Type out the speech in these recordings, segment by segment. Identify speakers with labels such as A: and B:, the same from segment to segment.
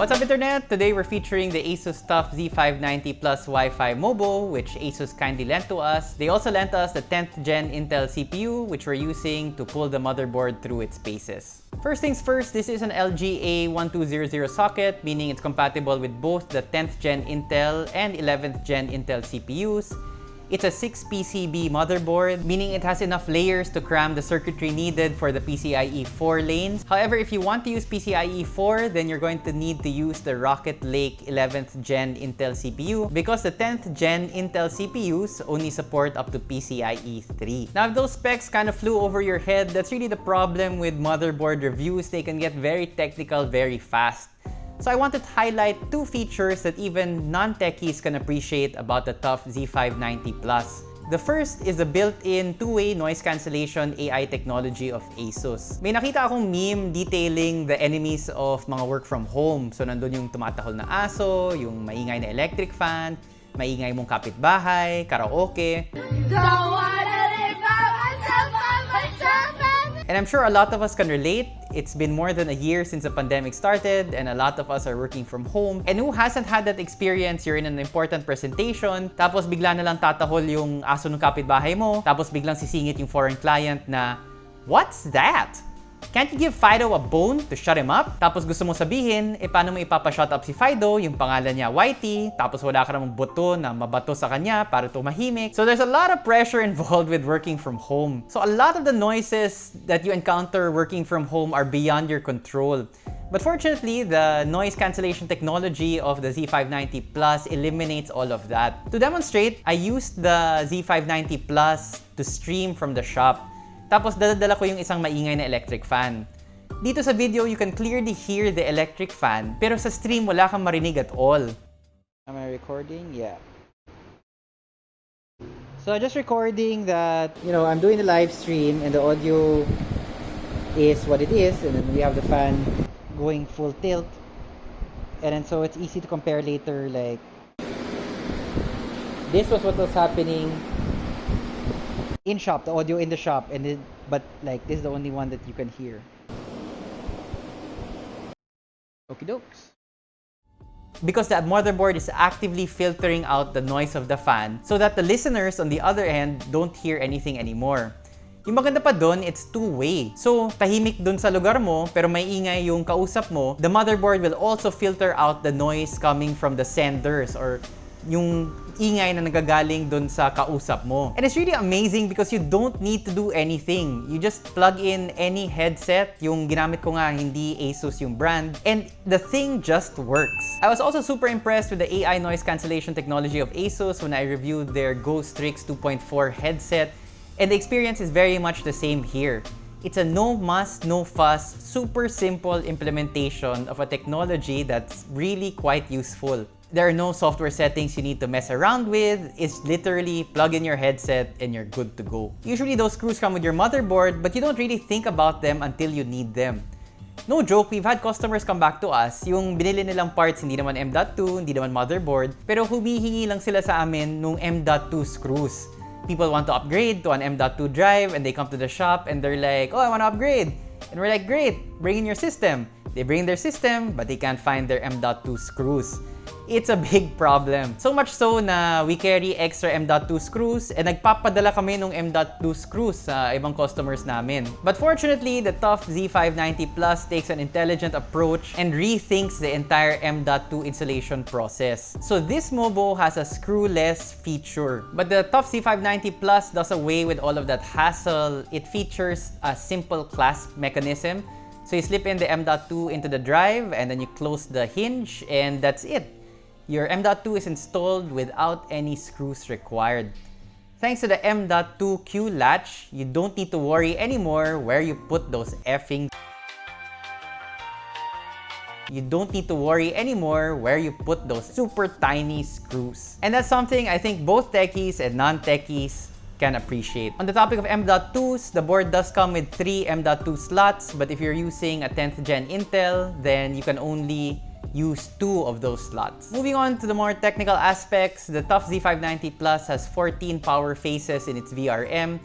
A: What's up internet? Today we're featuring the Asus TUF Z590 Plus Wi-Fi Mobo, which Asus kindly lent to us. They also lent us the 10th gen Intel CPU, which we're using to pull the motherboard through its paces. First things first, this is an LGA 1200 socket, meaning it's compatible with both the 10th gen Intel and 11th gen Intel CPUs. It's a 6PCB motherboard, meaning it has enough layers to cram the circuitry needed for the PCIe 4 lanes. However, if you want to use PCIe 4, then you're going to need to use the Rocket Lake 11th Gen Intel CPU because the 10th Gen Intel CPUs only support up to PCIe 3. Now, if those specs kind of flew over your head, that's really the problem with motherboard reviews. They can get very technical very fast. So I wanted to highlight two features that even non-techies can appreciate about the TUF Z590 Plus. The first is the built-in two-way noise cancellation AI technology of ASUS. May nakita akong meme detailing the enemies of mga work from home. So nandun yung tumatahol na aso, yung maingay na electric fan, maingay mong kapitbahay, karaoke. And I'm sure a lot of us can relate. It's been more than a year since the pandemic started and a lot of us are working from home. And who hasn't had that experience? You're in an important presentation, tapos bigla na lang tatahol yung aso ng kapitbahay mo, tapos biglang sisingit yung foreign client na, What's that? Can't you give Fido a bone to shut him up? Tapos gusto mo sabihin, eh paano mo ipapashut up si Fido, yung pangalan niya Whitey, tapos wala ka namang buto na mabato sa kanya para tumahimik. So there's a lot of pressure involved with working from home. So a lot of the noises that you encounter working from home are beyond your control. But fortunately, the noise cancellation technology of the Z590 Plus eliminates all of that. To demonstrate, I used the Z590 Plus to stream from the shop. Tapos daladala ko yung isang maingay na electric fan. Dito sa video, you can clearly hear the electric fan, pero sa stream wala kang marinig at all. Am I recording? Yeah. So just recording that, you know, I'm doing the live stream and the audio is what it is and then we have the fan going full tilt. And then so it's easy to compare later like this was what was happening in shop, the audio in the shop, and then, but like this is the only one that you can hear. Okie dokes. Because the motherboard is actively filtering out the noise of the fan so that the listeners on the other end don't hear anything anymore. Yung maganda pa doon, it's two-way. So, tahimik doon sa lugar mo, pero may ingay yung kausap mo, the motherboard will also filter out the noise coming from the senders or yung ingay na nagagaling dun sa kausap mo. And it's really amazing because you don't need to do anything. You just plug in any headset. Yung ginamit ko nga, hindi Asus yung brand. And the thing just works. I was also super impressed with the AI noise cancellation technology of Asus when I reviewed their Go Strix 2.4 headset. And the experience is very much the same here. It's a no muss, no fuss, super simple implementation of a technology that's really quite useful. There are no software settings you need to mess around with. It's literally plug in your headset and you're good to go. Usually those screws come with your motherboard, but you don't really think about them until you need them. No joke, we've had customers come back to us, yung binili nilang parts hindi naman M.2, hindi naman motherboard, pero humihingi lang sila sa amin nung M.2 screws. People want to upgrade to an M.2 drive and they come to the shop and they're like, oh, I want to upgrade. And we're like, great, bring in your system. They bring their system, but they can't find their M.2 screws it's a big problem. So much so na we carry extra M.2 screws and nagpapadala kami ng M.2 screws sa ibang customers namin. But fortunately, the TUF Z590 Plus takes an intelligent approach and rethinks the entire M.2 installation process. So this Mobo has a screwless feature. But the TUF Z590 Plus does away with all of that hassle. It features a simple clasp mechanism so you slip in the M.2 into the drive and then you close the hinge and that's it. Your M.2 is installed without any screws required. Thanks to the M.2 Q latch, you don't need to worry anymore where you put those effing you don't need to worry anymore where you put those super tiny screws. And that's something I think both techies and non-techies can appreciate. On the topic of M.2s, the board does come with three M.2 slots, but if you're using a 10th gen Intel, then you can only use two of those slots. Moving on to the more technical aspects, the TUF Z590 Plus has 14 power phases in its VRM,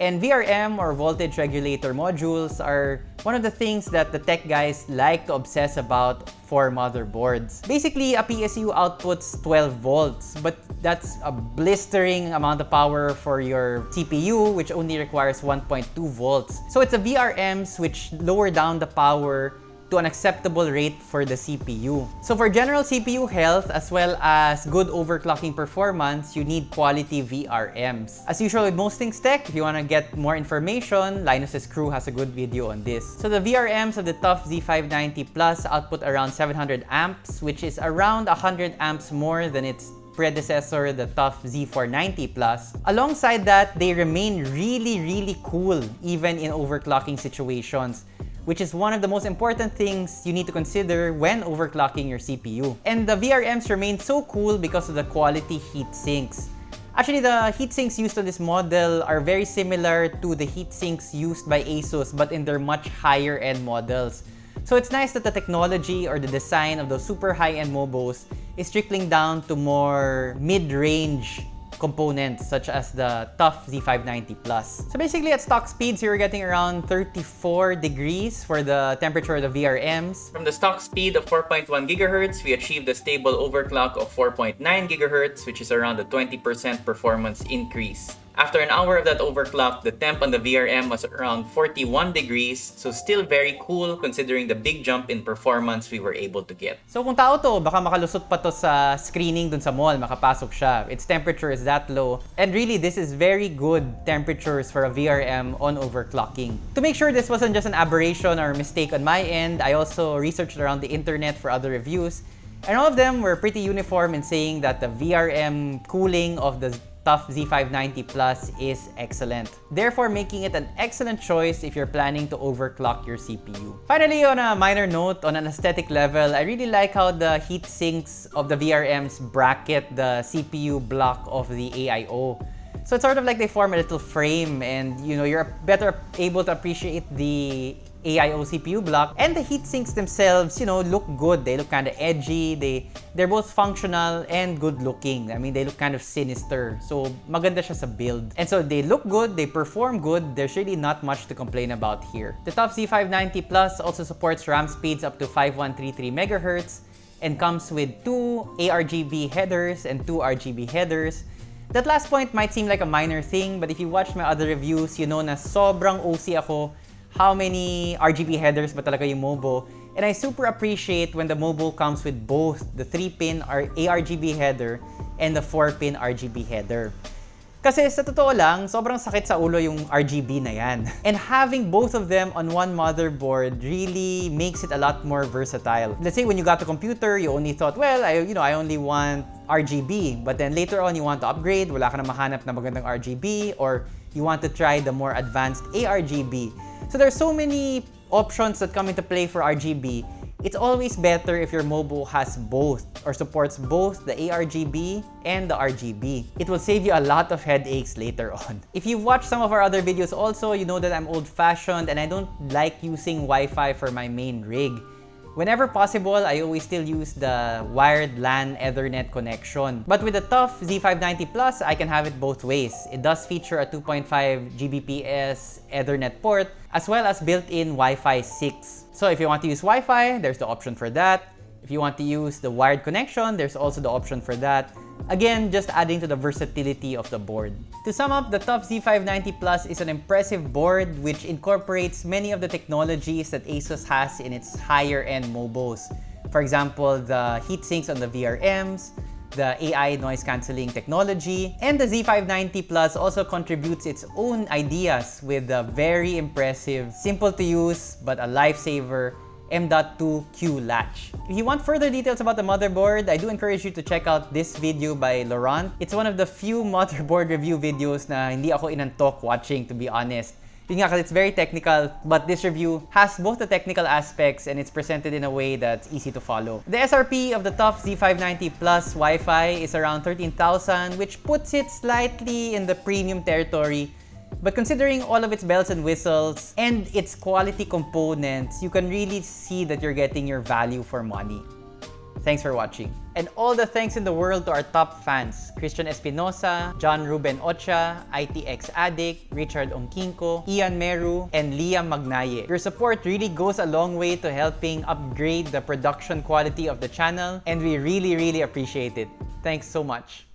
A: And VRM or voltage regulator modules are one of the things that the tech guys like to obsess about for motherboards. Basically, a PSU outputs 12 volts, but that's a blistering amount of power for your CPU, which only requires 1.2 volts. So it's a VRMs which lower down the power to an acceptable rate for the CPU. So for general CPU health as well as good overclocking performance, you need quality VRMs. As usual with most things tech, if you want to get more information, Linus's crew has a good video on this. So the VRMs of the TUF Z590 Plus output around 700 amps, which is around 100 amps more than its predecessor, the TUF Z490 Plus. Alongside that, they remain really, really cool even in overclocking situations which is one of the most important things you need to consider when overclocking your CPU. And the VRMs remain so cool because of the quality heat sinks. Actually, the heat sinks used on this model are very similar to the heat sinks used by ASUS but in their much higher end models. So it's nice that the technology or the design of those super high-end mobos is trickling down to more mid-range components such as the tough Z590 Plus. So basically at stock speeds, you're getting around 34 degrees for the temperature of the VRMs. From the stock speed of 4.1 gigahertz, we achieved a stable overclock of 4.9 gigahertz, which is around a 20% performance increase. After an hour of that overclock, the temp on the VRM was around 41 degrees, so still very cool considering the big jump in performance we were able to get. So kung tao to, baka makalusot pa to sa screening dun sa mall, makapasok siya. Its temperature is that low. And really, this is very good temperatures for a VRM on overclocking. To make sure this wasn't just an aberration or mistake on my end, I also researched around the internet for other reviews. And all of them were pretty uniform in saying that the VRM cooling of the TUF Z590 Plus is excellent, therefore making it an excellent choice if you're planning to overclock your CPU. Finally, on a minor note, on an aesthetic level, I really like how the heat sinks of the VRMs bracket the CPU block of the AIO. So it's sort of like they form a little frame and you know you're better able to appreciate the AIO CPU block. And the heat sinks themselves, you know, look good. They look kind of edgy. They, they're both functional and good looking. I mean, they look kind of sinister. So, maganda siya sa build. And so, they look good. They perform good. There's really not much to complain about here. The TUF Z590 Plus also supports RAM speeds up to 5133 MHz and comes with two ARGB headers and two RGB headers. That last point might seem like a minor thing, but if you watch my other reviews, you know na sobrang OC ako how many RGB headers ba talaga yung Mobo. And I super appreciate when the Mobo comes with both the 3-pin ARGB header and the 4-pin RGB header. Kasi sa totoo lang, sobrang sakit sa ulo yung RGB na yan. And having both of them on one motherboard really makes it a lot more versatile. Let's say when you got a computer, you only thought, well, I, you know, I only want RGB. But then later on, you want to upgrade, wala ka na mahanap na magandang RGB, or you want to try the more advanced ARGB. So there's so many options that come into play for RGB. It's always better if your Mobo has both or supports both the ARGB and the RGB. It will save you a lot of headaches later on. If you've watched some of our other videos also, you know that I'm old-fashioned and I don't like using Wi-Fi for my main rig. Whenever possible, I always still use the wired LAN Ethernet connection. But with the TUF Z590 Plus, I can have it both ways. It does feature a 2.5 Gbps Ethernet port, as well as built-in Wi-Fi 6. So if you want to use Wi-Fi, there's the option for that. If you want to use the wired connection, there's also the option for that. Again, just adding to the versatility of the board. To sum up, the TUF Z590 Plus is an impressive board which incorporates many of the technologies that ASUS has in its higher-end mobos. For example, the heat sinks on the VRMs, the AI noise cancelling technology, and the Z590 Plus also contributes its own ideas with a very impressive, simple to use, but a lifesaver M.2 Q latch. If you want further details about the motherboard, I do encourage you to check out this video by Laurent. It's one of the few motherboard review videos na hindi ako inantok watching, to be honest. Yun nga it's very technical, but this review has both the technical aspects and it's presented in a way that's easy to follow. The SRP of the TUF Z590 Plus Wi-Fi is around 13,000, which puts it slightly in the premium territory but considering all of its bells and whistles and its quality components, you can really see that you're getting your value for money. Thanks for watching. And all the thanks in the world to our top fans, Christian Espinosa, John Ruben Ocha, ITX Addict, Richard Onkinko, Ian Meru, and Liam Magnaye. Your support really goes a long way to helping upgrade the production quality of the channel, and we really, really appreciate it. Thanks so much.